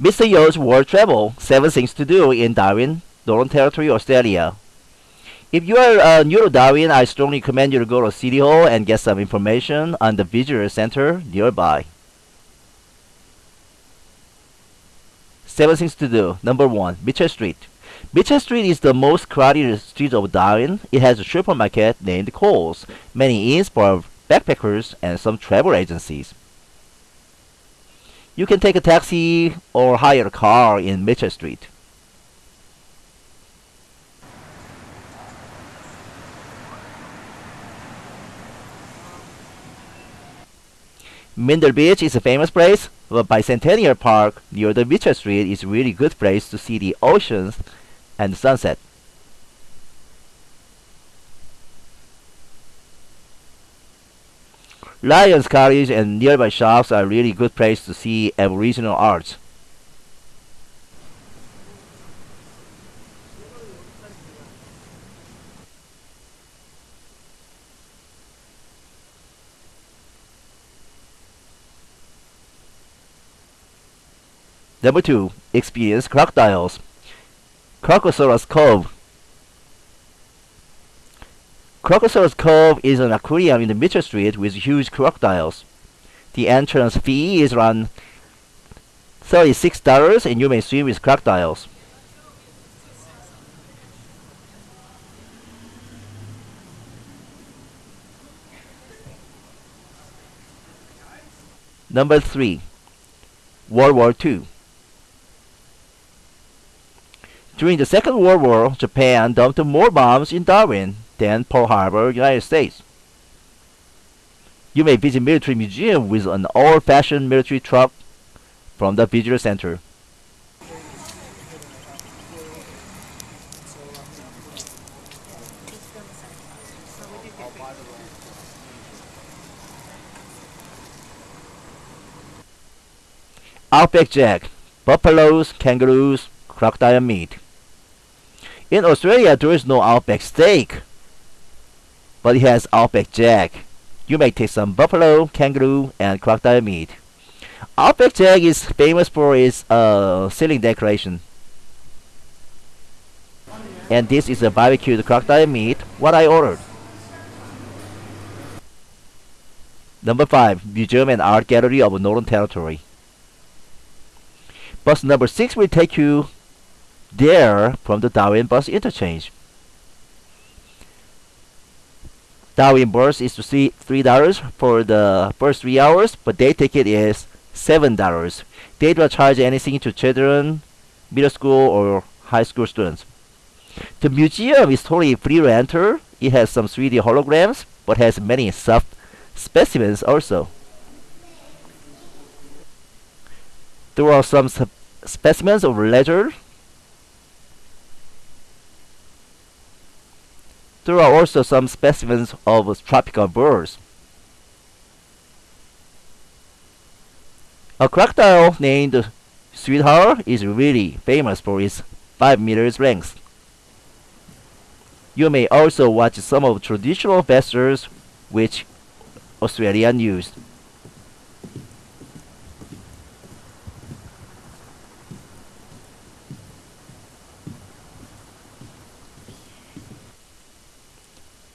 Mr. Yo's World Travel 7 Things to Do in Darwin, Northern Territory, Australia. If you are uh, new to Darwin, I strongly recommend you to go to City Hall and get some information on the visitor center nearby. 7 Things to Do. Number 1. Mitchell Street. Mitchell Street is the most crowded street of Darwin. It has a supermarket named Coles, many inns for backpackers, and some travel agencies. You can take a taxi or hire a car in Mitchell Street. Mindil Beach is a famous place, but Bicentennial Park near the Mitchell Street is really good place to see the oceans and sunset. Lyons Cottage and nearby shops are really good place to see Aboriginal art. Number two, experience crocodiles. Crocosaurus Cove. Crocosaurus Cove is an aquarium in the Mitchell Street with huge crocodiles. The entrance fee is around $36 and you may swim with crocodiles. Number 3. World War II During the Second World War, Japan dumped more bombs in Darwin than Pearl Harbor, United States. You may visit military museum with an old-fashioned military truck from the visitor center. Outback Jack, buffaloes, kangaroos, crocodile meat. In Australia, there is no Outback steak, but it has Outback Jack. You may taste some buffalo, kangaroo, and crocodile meat. Outback Jack is famous for its uh, ceiling decoration. And this is a barbecued crocodile meat, what I ordered. Number 5. Museum and Art Gallery of Northern Territory. Bus number 6 will take you there from the Darwin bus interchange. Darwin bus is to see $3 for the first 3 hours, but day ticket is $7. They don't charge anything to children, middle school or high school students. The museum is totally free to enter. It has some 3D holograms, but has many soft specimens also. There are some specimens of leather. There are also some specimens of tropical birds. A crocodile named Sweetheart is really famous for its 5 meters length. You may also watch some of traditional vessels which Australian used.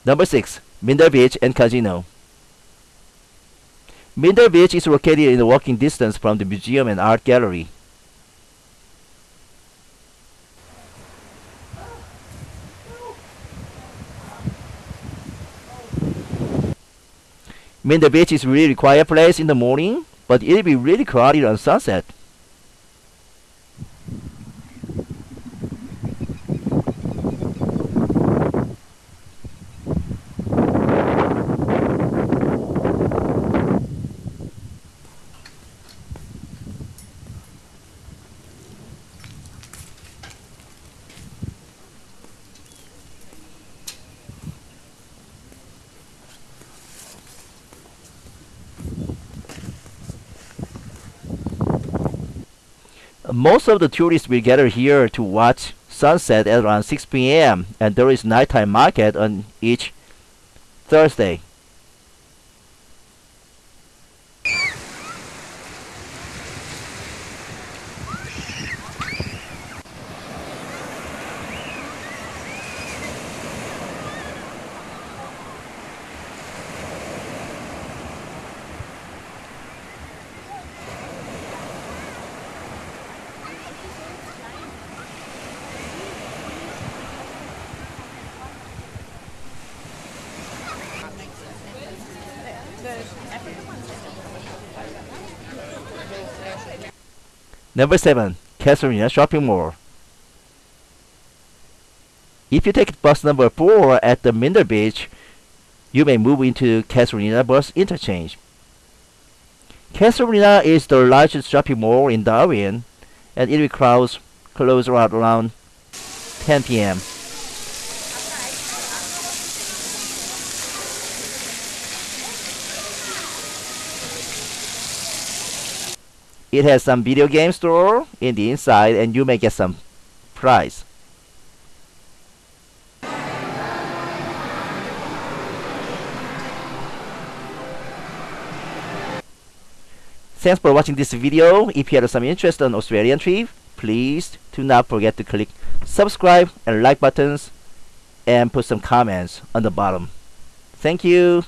Number 6. Mindil Beach and Casino. Mindil Beach is located in walking distance from the museum and art gallery. Mindil Beach is a really quiet place in the morning, but it'll be really crowded on sunset. Most of the tourists will gather here to watch sunset at around 6 p.m. and there is nighttime market on each Thursday. Number 7. Casuarina Shopping Mall. If you take bus number 4 at the Mindil Beach, you may move into Casuarina Bus Interchange. Casuarina is the largest shopping mall in Darwin, and it will close, close around 10 p.m. It has some video game store in the inside and you may get some prize. Thanks for watching this video. If you have some interest on Australian trip, please do not forget to click subscribe and like buttons and put some comments on the bottom. Thank you.